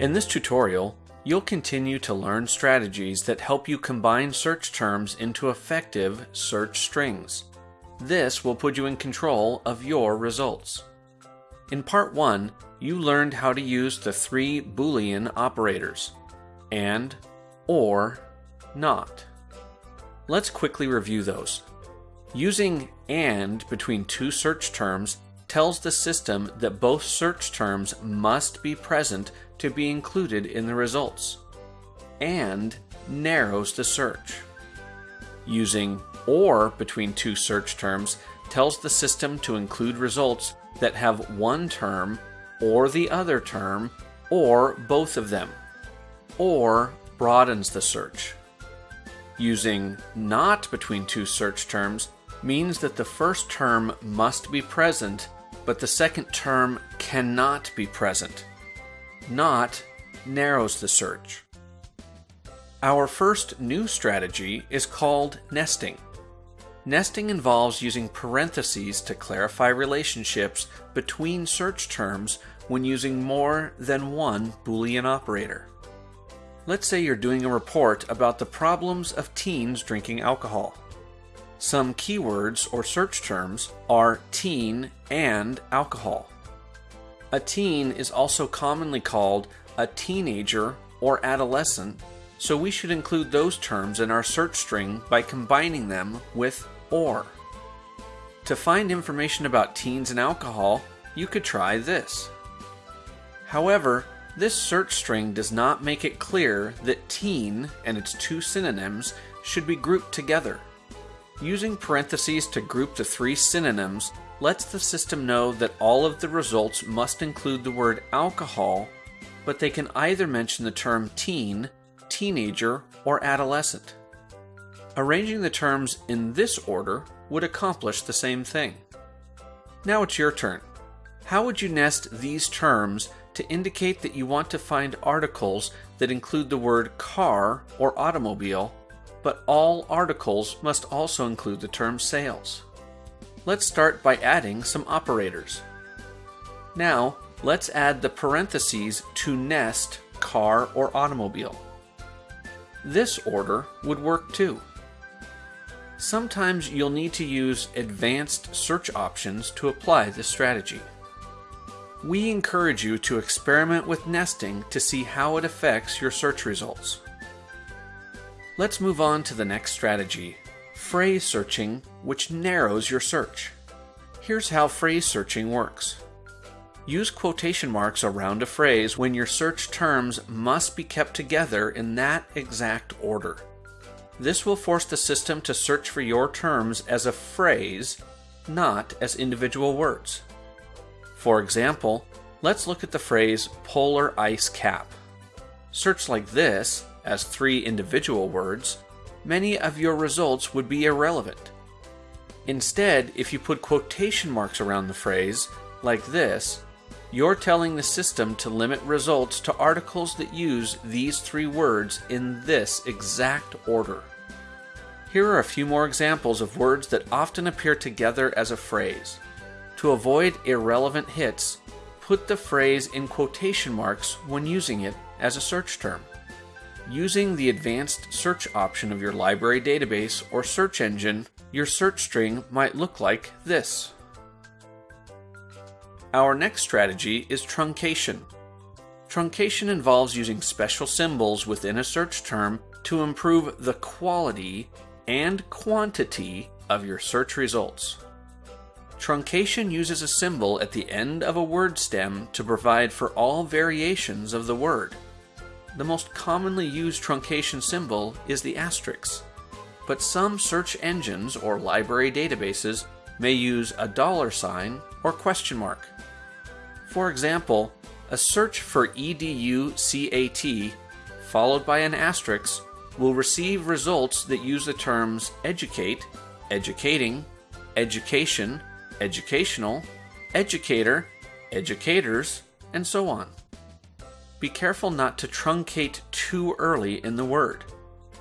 In this tutorial, you'll continue to learn strategies that help you combine search terms into effective search strings. This will put you in control of your results. In part 1, you learned how to use the three Boolean operators AND, OR, NOT. Let's quickly review those. Using AND between two search terms tells the system that both search terms must be present to be included in the results, and narrows the search. Using OR between two search terms tells the system to include results that have one term or the other term or both of them. OR broadens the search. Using NOT between two search terms means that the first term must be present, but the second term cannot be present. NOT narrows the search. Our first new strategy is called nesting. Nesting involves using parentheses to clarify relationships between search terms when using more than one Boolean operator. Let's say you're doing a report about the problems of teens drinking alcohol. Some keywords or search terms are teen and alcohol. A teen is also commonly called a teenager or adolescent, so we should include those terms in our search string by combining them with OR. To find information about teens and alcohol, you could try this. However, this search string does not make it clear that teen and its two synonyms should be grouped together. Using parentheses to group the three synonyms lets the system know that all of the results must include the word alcohol, but they can either mention the term teen, teenager, or adolescent. Arranging the terms in this order would accomplish the same thing. Now it's your turn. How would you nest these terms to indicate that you want to find articles that include the word car or automobile, but all articles must also include the term sales? Let's start by adding some operators. Now, let's add the parentheses to nest car or automobile. This order would work too. Sometimes you'll need to use advanced search options to apply this strategy. We encourage you to experiment with nesting to see how it affects your search results. Let's move on to the next strategy, phrase searching, which narrows your search. Here's how phrase searching works. Use quotation marks around a phrase when your search terms must be kept together in that exact order. This will force the system to search for your terms as a phrase, not as individual words. For example, let's look at the phrase polar ice cap. Search like this, as three individual words, many of your results would be irrelevant. Instead, if you put quotation marks around the phrase, like this, you're telling the system to limit results to articles that use these three words in this exact order. Here are a few more examples of words that often appear together as a phrase. To avoid irrelevant hits, put the phrase in quotation marks when using it as a search term. Using the advanced search option of your library database or search engine, your search string might look like this. Our next strategy is truncation. Truncation involves using special symbols within a search term to improve the quality and quantity of your search results. Truncation uses a symbol at the end of a word stem to provide for all variations of the word. The most commonly used truncation symbol is the asterisk, but some search engines or library databases may use a dollar sign or question mark. For example, a search for EDUCAT followed by an asterisk will receive results that use the terms educate, educating, education, educational, educator, educators, and so on. Be careful not to truncate too early in the word.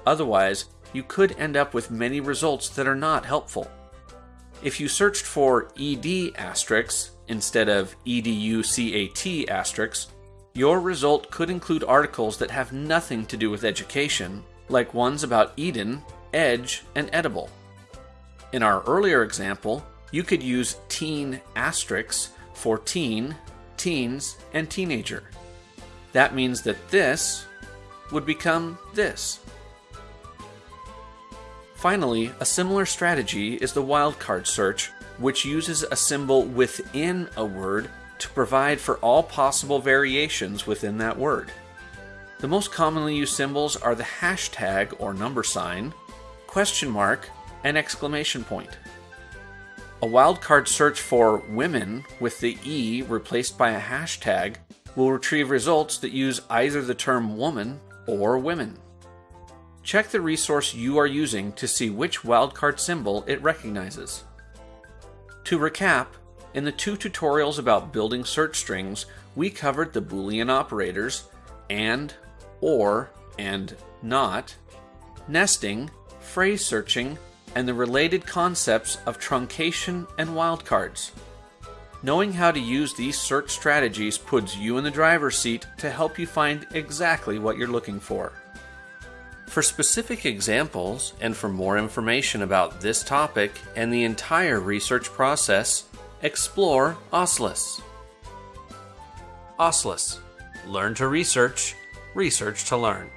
Otherwise, you could end up with many results that are not helpful. If you searched for ed asterisks instead of educat asterisks, your result could include articles that have nothing to do with education, like ones about Eden, Edge, and Edible. In our earlier example, you could use teen asterisks for teen, teens, and teenager. That means that this would become this. Finally, a similar strategy is the wildcard search, which uses a symbol within a word to provide for all possible variations within that word. The most commonly used symbols are the hashtag or number sign, question mark, and exclamation point. A wildcard search for women with the E replaced by a hashtag will retrieve results that use either the term woman or women. Check the resource you are using to see which wildcard symbol it recognizes. To recap, in the two tutorials about building search strings, we covered the Boolean operators, and, or, and not, nesting, phrase searching, and the related concepts of truncation and wildcards. Knowing how to use these search strategies puts you in the driver's seat to help you find exactly what you're looking for. For specific examples and for more information about this topic and the entire research process, explore OSLIS. OSLIS Learn to research, research to learn.